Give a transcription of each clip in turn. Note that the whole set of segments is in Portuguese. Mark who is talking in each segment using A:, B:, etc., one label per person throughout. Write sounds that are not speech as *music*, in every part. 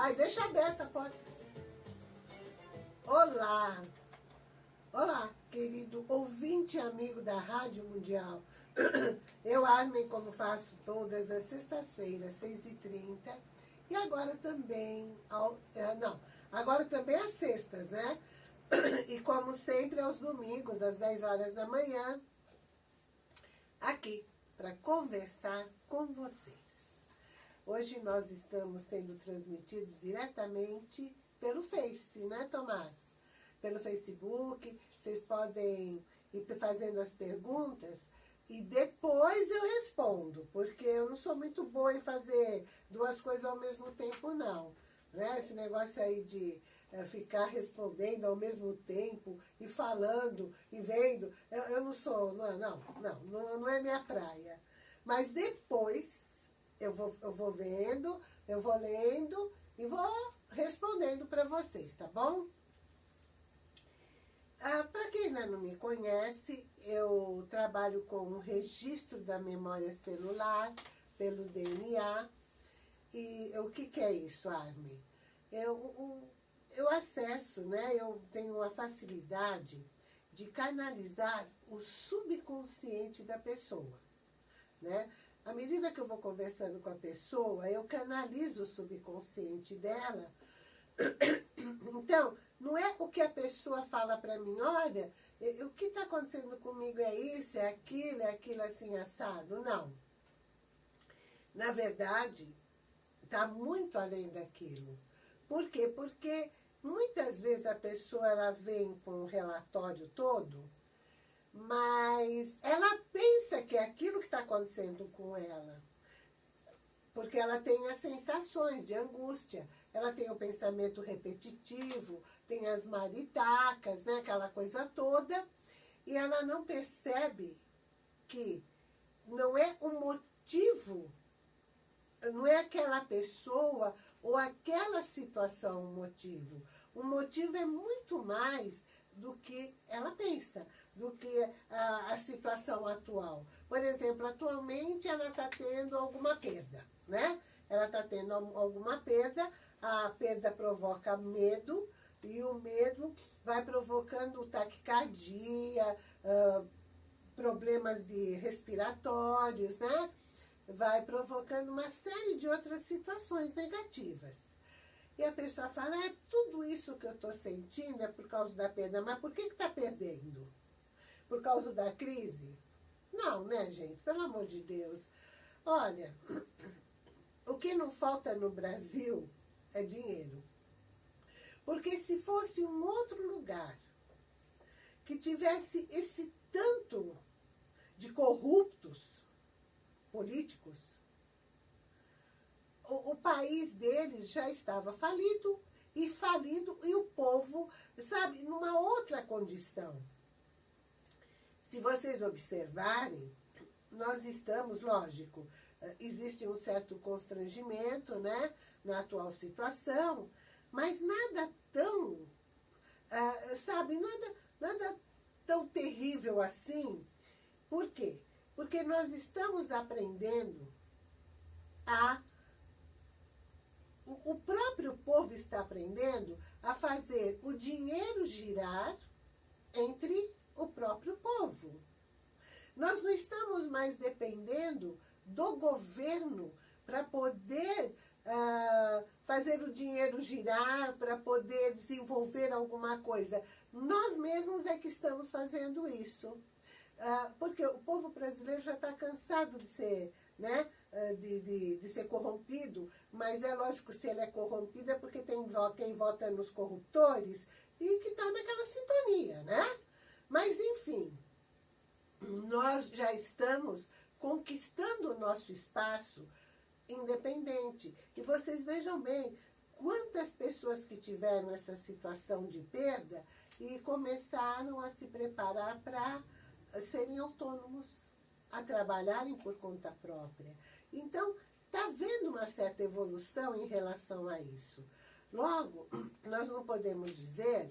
A: Ai, deixa aberta a porta. Olá. Olá, querido ouvinte amigo da Rádio Mundial. *clears throat* Eu, Armin, como faço todas as sextas-feiras, 6h30. E agora também, ao, é, não, agora também às sextas, né? *clears throat* E como sempre, aos domingos, às 10 horas da manhã, aqui, para conversar com vocês. Hoje nós estamos sendo transmitidos diretamente pelo Face, né, Tomás? Pelo Facebook, vocês podem ir fazendo as perguntas e depois eu respondo, porque eu não sou muito boa em fazer duas coisas ao mesmo tempo, não. Né? Esse negócio aí de é, ficar respondendo ao mesmo tempo e falando e vendo, eu, eu não sou, não, não, não, não é minha praia. Mas depois eu vou, eu vou vendo, eu vou lendo e vou respondendo para vocês, tá bom? Ah, para quem ainda não me conhece, eu trabalho com o registro da memória celular pelo DNA. E o que, que é isso, Armin? Eu, eu acesso, né? Eu tenho uma facilidade de canalizar o subconsciente da pessoa, né? À medida que eu vou conversando com a pessoa, eu canalizo o subconsciente dela. *coughs* Então, não é o que a pessoa fala para mim, olha, o que está acontecendo comigo é isso, é aquilo, é aquilo assim assado. Não. Na verdade, está muito além daquilo. Por quê? Porque muitas vezes a pessoa ela vem com o relatório todo mas ela pensa que é aquilo que está acontecendo com ela. Porque ela tem as sensações de angústia, ela tem o pensamento repetitivo, tem as maritacas, né, aquela coisa toda, e ela não percebe que não é o motivo, não é aquela pessoa ou aquela situação o motivo. O motivo é muito mais do que ela pensa, do que a, a situação atual. Por exemplo, atualmente ela está tendo alguma perda, né? Ela está tendo alguma perda, a perda provoca medo, e o medo vai provocando taquicardia, uh, problemas de respiratórios, né? Vai provocando uma série de outras situações negativas. E a pessoa fala, é tudo isso que eu estou sentindo é por causa da perda. Mas por que está perdendo? Por causa da crise? Não, né, gente? Pelo amor de Deus. Olha, o que não falta no Brasil é dinheiro. Porque se fosse um outro lugar que tivesse esse tanto de corruptos políticos, o, o país deles já estava falido, e falido, e o povo, sabe, numa outra condição. Se vocês observarem, nós estamos, lógico, eh, existe um certo constrangimento, né, na atual situação, mas nada tão, uh, sabe, nada, nada tão terrível assim. Por quê? Porque nós estamos aprendendo a o próprio povo está aprendendo a fazer o dinheiro girar entre o próprio povo. Nós não estamos mais dependendo do governo para poder uh, fazer o dinheiro girar, para poder desenvolver alguma coisa. Nós mesmos é que estamos fazendo isso. Uh, porque o povo brasileiro já está cansado de ser né, de, de, de, ser corrompido, mas é lógico, se ele é corrompido é porque tem quem vota nos corruptores e que está naquela sintonia, né? Mas, enfim, nós já estamos conquistando o nosso espaço independente. E vocês vejam bem, quantas pessoas que tiveram essa situação de perda e começaram a se preparar para serem autônomos a trabalharem por conta própria. Então, está havendo uma certa evolução em relação a isso. Logo, nós não podemos dizer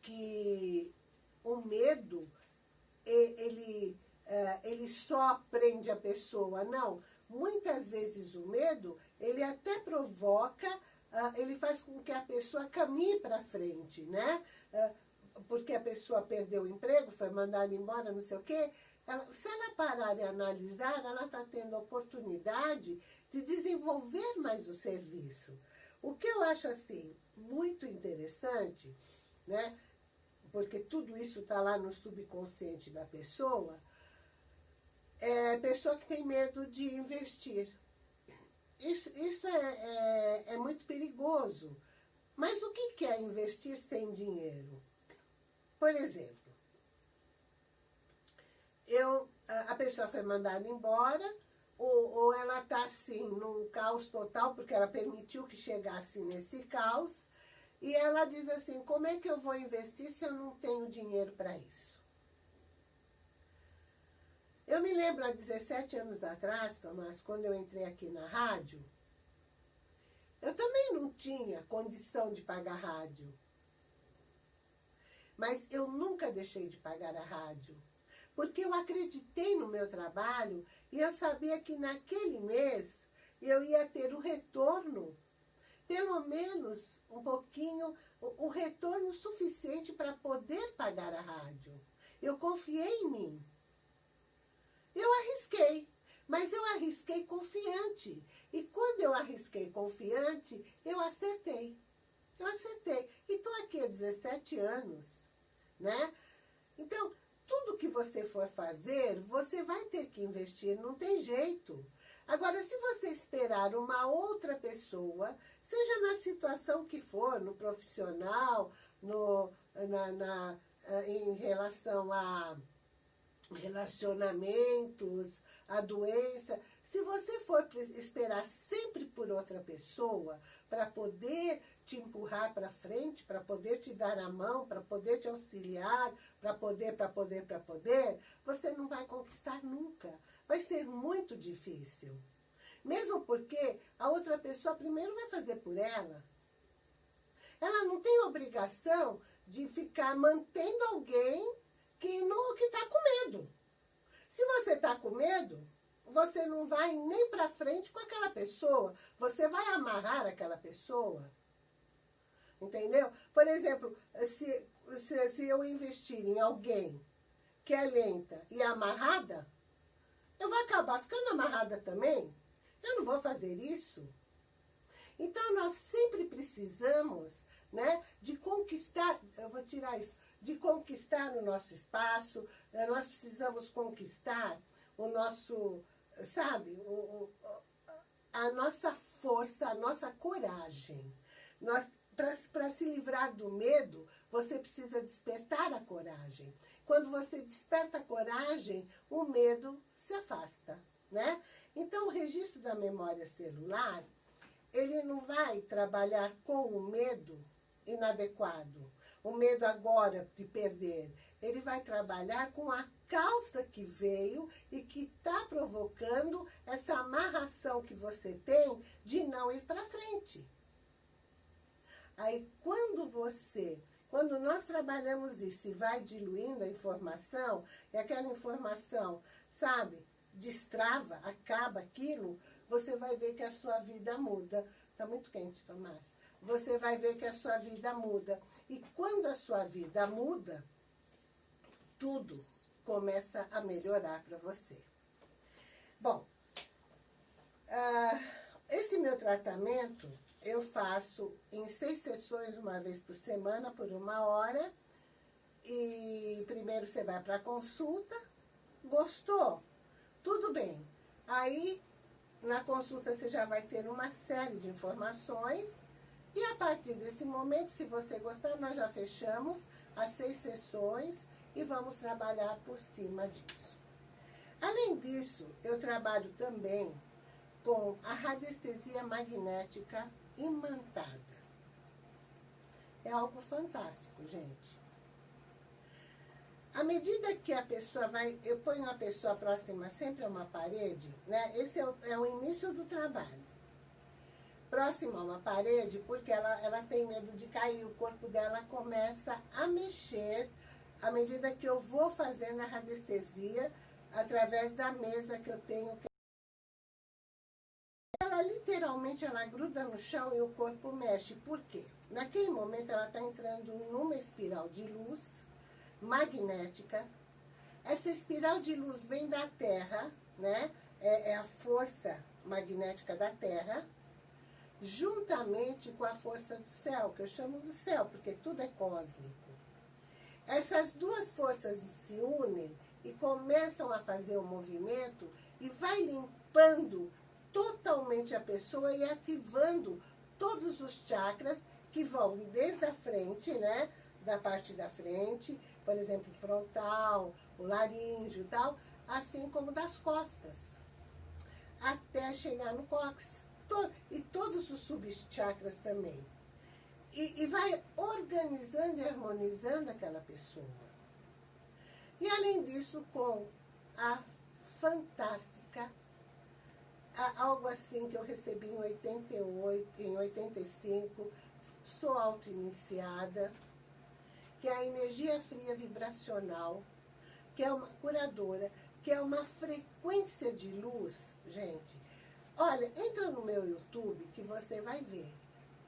A: que o medo, ele, é, ele só prende a pessoa. Não, muitas vezes o medo, ele até provoca, uh, ele faz com que a pessoa caminhe para frente, né? Porque a pessoa perdeu o emprego, foi mandada embora, não sei o quê. Ela, se ela parar e analisar, ela está tendo a oportunidade de desenvolver mais o serviço. O que eu acho, assim, muito interessante, né? Porque tudo isso está lá no subconsciente da pessoa, é pessoa que tem medo de investir. Isso, isso é, é, é muito perigoso. Mas o que é investir sem dinheiro? Por exemplo, eu, a pessoa foi mandada embora, ou, ou ela está assim, num caos total, porque ela permitiu que chegasse nesse caos, e ela diz assim, como é que eu vou investir se eu não tenho dinheiro para isso? Eu me lembro há 17 anos atrás, Tomás, quando eu entrei aqui na rádio, eu também não tinha condição de pagar rádio. Mas eu nunca deixei de pagar a rádio. Porque eu acreditei no meu trabalho e eu sabia que naquele mês eu ia ter o retorno, pelo menos um pouquinho, o, retorno suficiente para poder pagar a rádio. Eu confiei em mim. Eu arrisquei, mas eu arrisquei confiante. E quando eu arrisquei confiante, eu acertei. Eu acertei. E estou aqui há 17 anos, né? Então, tudo que você for fazer, você vai ter que investir, não tem jeito. Agora, se você esperar uma outra pessoa, seja na situação que for, no profissional, no, na, na, eh, em relação a relacionamentos, a doença. Se você for esperar sempre por outra pessoa para poder te empurrar para frente, para poder te dar a mão, para poder te auxiliar, para poder, para poder, para poder, você não vai conquistar nunca. Vai ser muito difícil. Mesmo porque a outra pessoa primeiro vai fazer por ela. Ela não tem obrigação de ficar mantendo alguém que não que está com medo. Se você está com medo, você não vai nem para frente com aquela pessoa. Você vai amarrar aquela pessoa. Entendeu? Por exemplo, se, se, se eu investir em alguém que é lenta e amarrada, eu vou acabar ficando amarrada também. Eu não vou fazer isso. Então, nós sempre precisamos né, de conquistar, eu vou tirar isso, de conquistar o nosso espaço, eh, nós precisamos conquistar o nosso, sabe, o, a nossa força, a nossa coragem. Para se livrar do medo, você precisa despertar a coragem. Quando você desperta a coragem, o medo se afasta, né? Então, o registro da memória celular, ele não vai trabalhar com o medo inadequado o medo agora de perder. Ele vai trabalhar com a causa que veio e que está provocando essa amarração que você tem de não ir para frente. Aí, quando você, quando nós trabalhamos isso e vai diluindo a informação, e aquela informação, sabe, destrava, acaba aquilo, você vai ver que a sua vida muda. Está muito quente, Tomás você vai ver que a sua vida muda. E quando a sua vida muda, tudo começa a melhorar para você. Bom, uh, esse meu tratamento eu faço em seis sessões, uma vez por semana, por uma hora. E primeiro você vai para a consulta. Gostou? Tudo bem. Aí, na consulta, você já vai ter uma série de informações e a partir desse momento, se você gostar, nós já fechamos as seis sessões e vamos trabalhar por cima disso. Além disso, eu trabalho também com a radiestesia magnética imantada. É algo fantástico, gente. À medida que a pessoa vai, eu ponho a pessoa próxima sempre a uma parede, né? Esse é o, é o início do trabalho próximo a uma parede, porque ela, ela tem medo de cair, o corpo dela começa a mexer à medida que eu vou fazendo a radiestesia através da mesa que eu tenho ela literalmente ela gruda no chão e o corpo mexe. Por quê? Naquele momento ela está entrando numa espiral de luz magnética. Essa espiral de luz vem da Terra, né? É, é a força magnética da Terra, juntamente com a força do céu, que eu chamo do céu, porque tudo é cósmico. Essas duas forças se unem e começam a fazer o movimento e vai limpando totalmente a pessoa e ativando todos os chakras que vão desde a frente, né? Da parte da frente, por exemplo, frontal, o laríngeo e tal, assim como das costas, até chegar no cóccix. E todos os subchakras também. E, e vai organizando e harmonizando aquela pessoa. E além disso, com a fantástica algo assim que eu recebi em 88, em 85, sou auto-iniciada, que é a energia fria vibracional, que é uma curadora, que é uma frequência de luz, gente. Olha, entra no meu YouTube que você vai ver.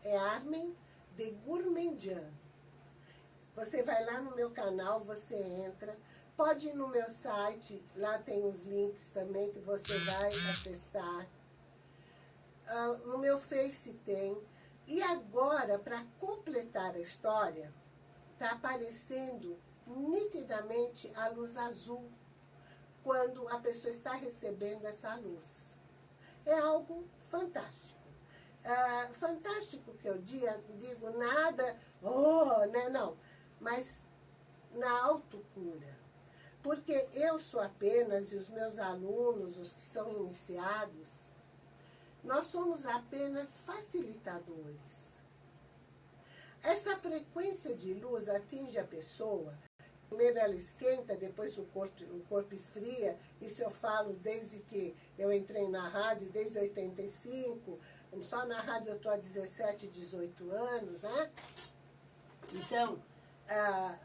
A: É Armin de Gourmandian. Você vai lá no meu canal, você entra, Pode ir no meu site, lá tem os links também que você vai acessar. Uh, no meu Face tem. E agora, para completar a história, está aparecendo nitidamente a luz azul quando a pessoa está recebendo essa luz. É algo fantástico. Uh, fantástico que eu digo nada, oh, né, não, mas na autocura. Porque eu sou apenas, e os meus alunos, os que são iniciados, nós somos apenas facilitadores. Essa frequência de luz atinge a pessoa, primeiro ela esquenta, depois o corpo, o corpo esfria, isso eu falo desde que eu entrei na rádio, desde 85, só na rádio eu estou há 17, 18 anos, né? Então, ah,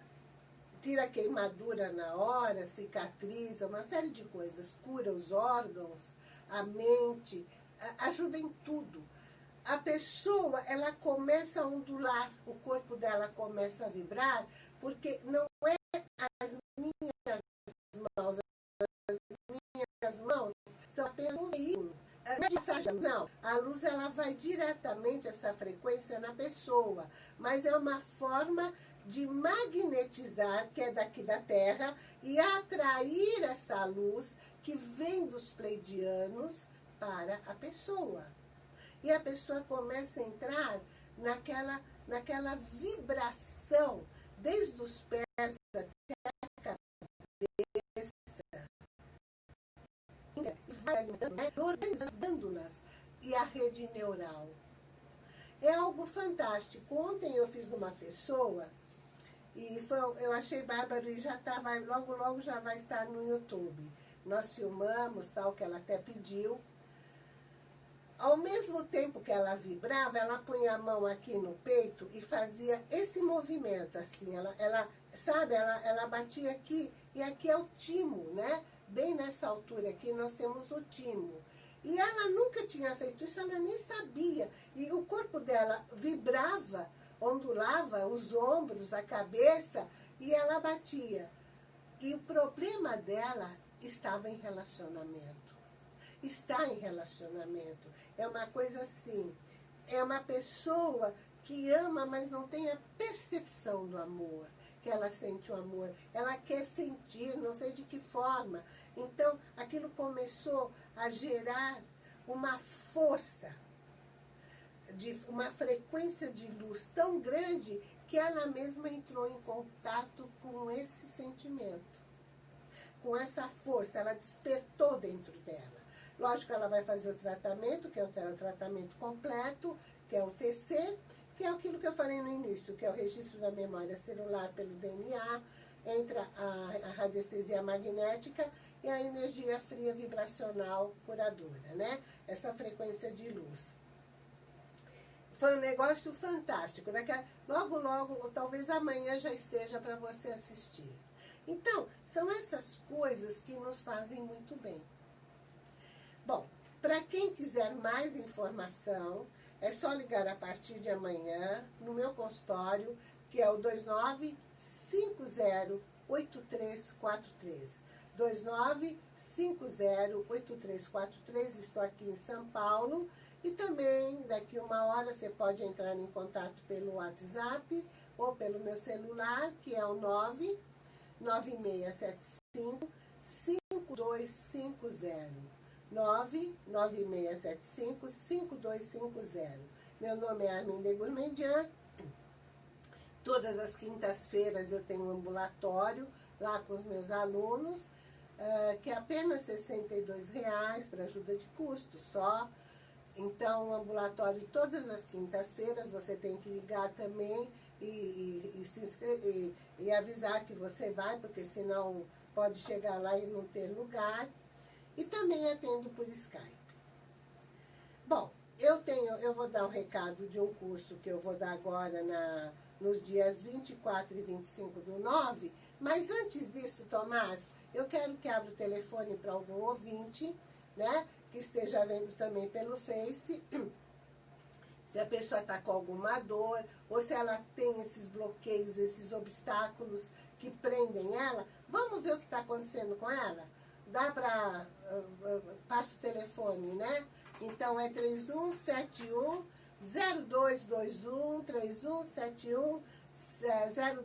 A: tira queimadura na hora, cicatriza, uma série de coisas, cura os órgãos, a mente, ajuda em tudo. A pessoa, ela começa a ondular, o corpo dela começa a vibrar, porque não é as minhas mãos, as minhas mãos são apenas um veículo. Não, a luz ela vai diretamente, essa frequência, na pessoa, mas é uma forma de magnetizar, que é daqui da Terra, e atrair essa luz que vem dos pleidianos para a pessoa. E a pessoa começa a entrar naquela, naquela vibração, desde os pés até a cabeça. E vai né, organizando as glândulas e a rede neural. É algo fantástico. Ontem eu fiz numa pessoa e foi, eu achei bárbaro e já tá, vai, logo, logo já vai estar no YouTube. Nós filmamos, tal, que ela até pediu. Ao mesmo tempo que ela vibrava, ela punha a mão aqui no peito e fazia esse movimento, assim. Ela, ela sabe, ela, ela batia aqui, e aqui é o timo, né? Bem nessa altura aqui nós temos o timo. E ela nunca tinha feito isso, ela nem sabia. E o corpo dela vibrava ondulava os ombros, a cabeça, e ela batia. E o problema dela estava em relacionamento. Está em relacionamento. É uma coisa assim, é uma pessoa que ama, mas não tem a percepção do amor, que ela sente o amor. Ela quer sentir, não sei de que forma. Então, aquilo começou a gerar uma força de uma frequência de luz tão grande que ela mesma entrou em contato com esse sentimento, com essa força, ela despertou dentro dela. Lógico, ela vai fazer o tratamento, que é o tratamento completo, que é o TC, que é aquilo que eu falei no início, que é o registro da memória celular pelo DNA, entra a, a radiestesia magnética e a energia fria vibracional curadora, né? Essa frequência de luz. Foi um negócio fantástico. Daqui a, logo, logo, talvez amanhã já esteja para você assistir. Então, são essas coisas que nos fazem muito bem. Bom, Para quem quiser mais informação, é só ligar a partir de amanhã no meu consultório, que é o 29508343. 29508343. Estou aqui em São Paulo. E também, daqui uma hora, você pode entrar em contato pelo WhatsApp ou pelo meu celular, que é o 99675 5250. 99675-5250. Meu nome é Arminda Gourmandian. Todas as quintas-feiras eu tenho um ambulatório lá com os meus alunos, uh, que é apenas R$ 62,00 para ajuda de custo só. Então, o ambulatório todas as quintas-feiras, você tem que ligar também e, e, e, se inscrever, e, avisar que você vai, porque senão pode chegar lá e não ter lugar. E também atendo por Skype. Bom, eu tenho, eu vou dar o um recado de um curso que eu vou dar agora na, nos dias 24 e 25 do 9, mas antes disso, Tomás, eu quero que abra o telefone para algum ouvinte, né, que esteja vendo também pelo Face, *clears throat* se a pessoa está com alguma dor, ou se ela tem esses bloqueios, esses obstáculos que prendem ela, vamos ver o que está acontecendo com ela? Dá para passa o telefone, né? Então é 3171 0221 3171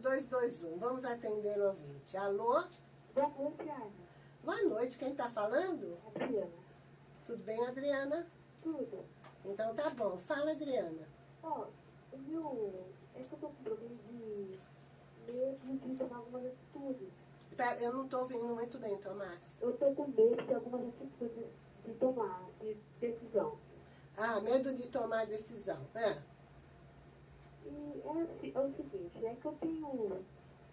A: 0221. Vamos atender o ouvinte. Alô?
B: Boa noite, Ana.
A: Boa noite, quem está falando?
B: Adriana.
A: Tudo bem, Adriana?
B: Tudo.
A: Então tá bom. Fala, Adriana.
B: Ó, o meu... É que eu tô com problema de medo de tomar algumas atitudes.
A: Pera, eu não estou ouvindo muito bem, Tomás.
B: Eu estou com medo de algumas atitudes de tomar, de decisão.
A: Ah, medo de tomar decisão. É.
B: E é, assim, é o seguinte, é que eu tenho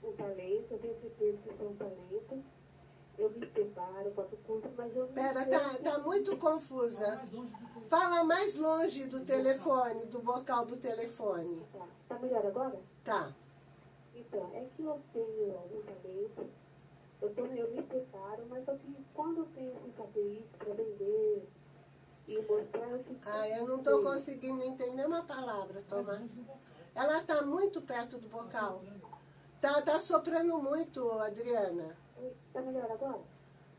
B: um, talento, eu tenho certeza que eu sou um talento. Eu me preparo, faço curso, mas eu
A: Pera, tá, tá muito confusa. Fala mais longe do telefone, do bocal do telefone.
B: Tá, tá melhor agora?
A: Tá.
B: Então, é que eu tenho um talento, eu, tô, eu me preparo, mas só que quando eu penso em fazer isso para vender e mostrar, eu.
A: Ah, eu não estou conseguindo entender uma palavra, Tomás. Ela está muito perto do bocal. Tá, tá soprando muito, Adriana.
B: Tá melhor agora?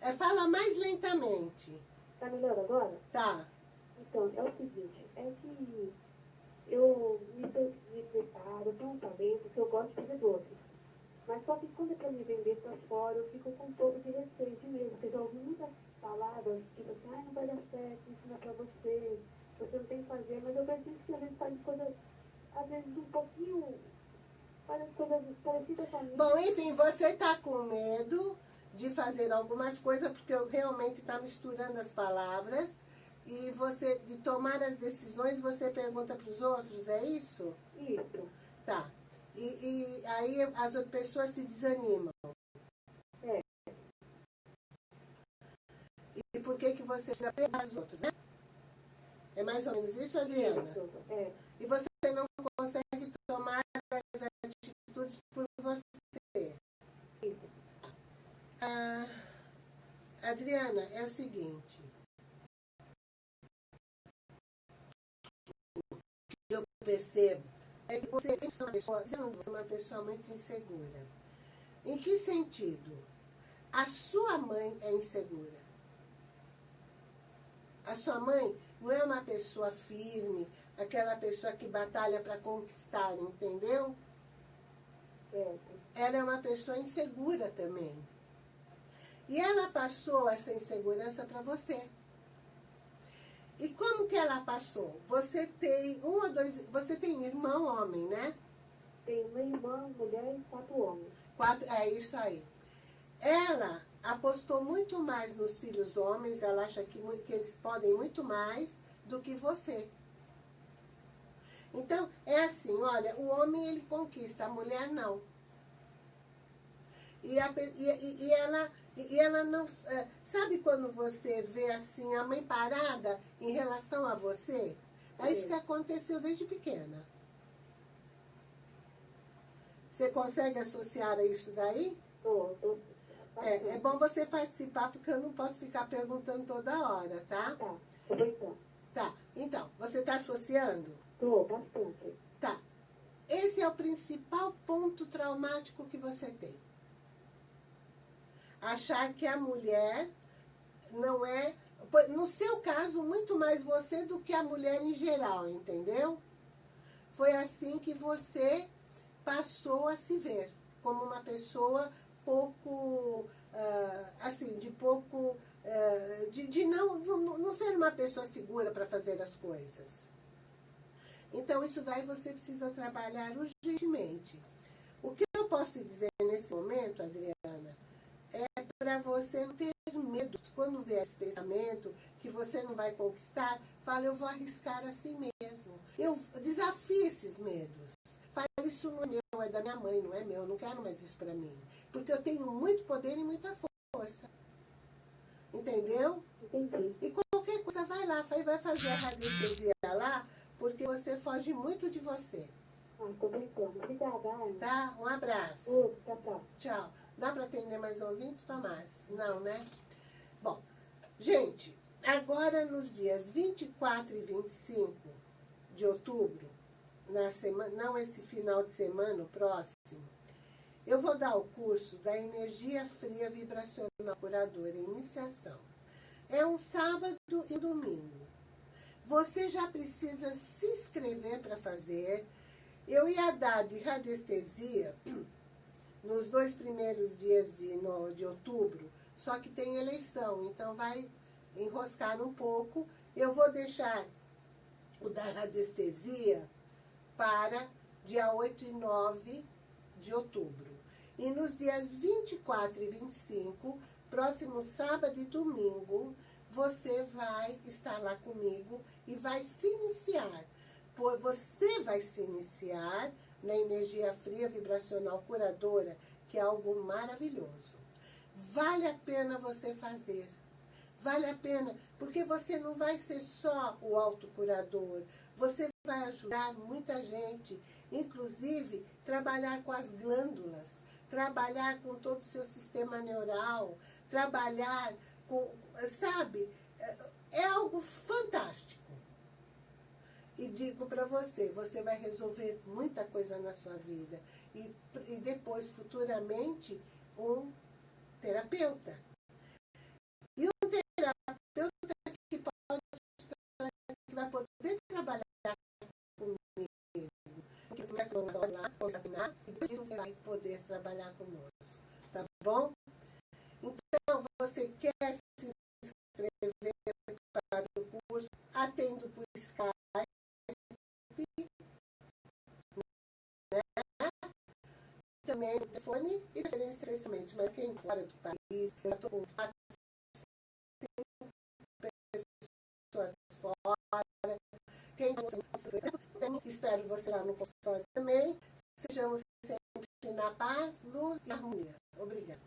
A: É, fala mais lentamente.
B: Tá melhor agora?
A: Tá.
B: Então, é o seguinte, é que eu me, pre- me preparo, eu tenho um talento que eu gosto de fazer doces. Mas só que quando é pra me vender pra fora, eu fico com um pouco de receio mesmo, porque eu já ouvi muitas palavras, tipo assim, ah, não vai dar certo, isso não é pra você, você não tem que fazer, mas eu percebo que às vezes faz coisas, às vezes um pouquinho,
A: Bom, enfim, você está com medo de fazer algumas coisas, porque eu realmente está misturando as palavras. E você, de tomar as decisões, você pergunta para os outros, é isso?
B: Isso,
A: Tá. E, e aí as outras pessoas se desanimam.
B: É.
A: E por que, que você precisa pegar os outros, né? É mais ou menos isso, Adriana?
B: isso, é,
A: E você não consegue tomar as atitudes por você.
B: isso.
A: Ah, Adriana, é o seguinte. O que eu percebo é que você foi uma pessoa, você é uma pessoa muito insegura. Em que sentido? A sua mãe é insegura. A sua mãe não é uma pessoa firme, aquela pessoa que batalha para conquistar, entendeu? Ela é uma pessoa insegura também. E ela passou essa insegurança para você. E como que ela passou? Você tem um ou dois, você tem irmão homem, né?
B: Tem uma irmã, mulher e quatro homens.
A: Quatro, é isso aí. Ela apostou muito mais nos filhos homens, ela acha que, que eles podem muito mais do que você. Então, é assim, olha, o homem ele conquista, a mulher não. E, a e- e ela, e ela não. é, Sabe quando você vê assim a mãe parada em relação a você? É isso que aconteceu desde pequena. Você consegue associar a isso daí?
B: Tô, tô,
A: É, é bom você participar, porque eu não posso ficar perguntando toda hora, tá?
B: Tá. Tô.
A: Tá, então, você está associando?
B: Tô, bastante.
A: Tá. Esse é o principal ponto traumático que você tem. Achar que a mulher não é... No seu caso, muito mais você do que a mulher em geral, entendeu? Foi assim que você passou a se ver, como uma pessoa pouco, uh, assim, de pouco, uh, de, de não, não, ser uma pessoa segura para fazer as coisas. Então, isso daí você precisa trabalhar urgentemente. O que eu posso te dizer nesse momento, Adriana, para você não ter medo. Quando vê esse pensamento que você não vai conquistar, fala, eu vou arriscar assim mesmo. Eu desafio esses medos. Fala, isso não é meu, é da minha mãe, não é meu, eu não quero mais isso para mim. Porque eu tenho muito poder e muita força. Entendeu?
B: Entendi.
A: E qualquer coisa, vai lá, vai fazer a radiestesia lá, porque você foge muito de você.
B: Ah, tô brincando. Obrigada, Ana.
A: Tá? Um abraço.
B: Outro, tchau, tchau.
A: Tchau. Dá para atender mais ouvintes, Tomás? Não, né? Bom, gente, agora nos dias 24 e 25 de outubro, na semana, não esse final de semana, o próximo, eu vou dar o curso da Energia Fria Vibracional Curadora, Iniciação. É um sábado e domingo. Você já precisa se inscrever para fazer. Eu ia dar de radiestesia nos dois primeiros dias de, no, de outubro, só que tem eleição, então vai enroscar um pouco. Eu vou deixar o da radiestesia para dia 8 e 9 de outubro. E nos dias 24 e 25, próximo sábado e domingo, você vai estar lá comigo e vai se iniciar. Você vai se iniciar na energia fria vibracional curadora, que é algo maravilhoso. Vale a pena você fazer. Vale a pena, porque você não vai ser só o autocurador, você vai ajudar muita gente, inclusive trabalhar com as glândulas, trabalhar com todo o seu sistema neural, trabalhar com, sabe, é, é algo fantástico. E digo para você, você vai resolver muita coisa na sua vida. E, e depois, futuramente, um terapeuta. E um terapeuta que, pode, que vai poder trabalhar comigo. Porque você vai lá, examinar, e depois você vai poder trabalhar conosco. Tá bom? Então, você quer se inscrever também o telefone e referência especialmente, mas quem fora do país, eu estou com quatro, cinco pessoas fora, quem também espero você lá no consultório também, sejamos sempre na paz, luz e harmonia. Obrigada.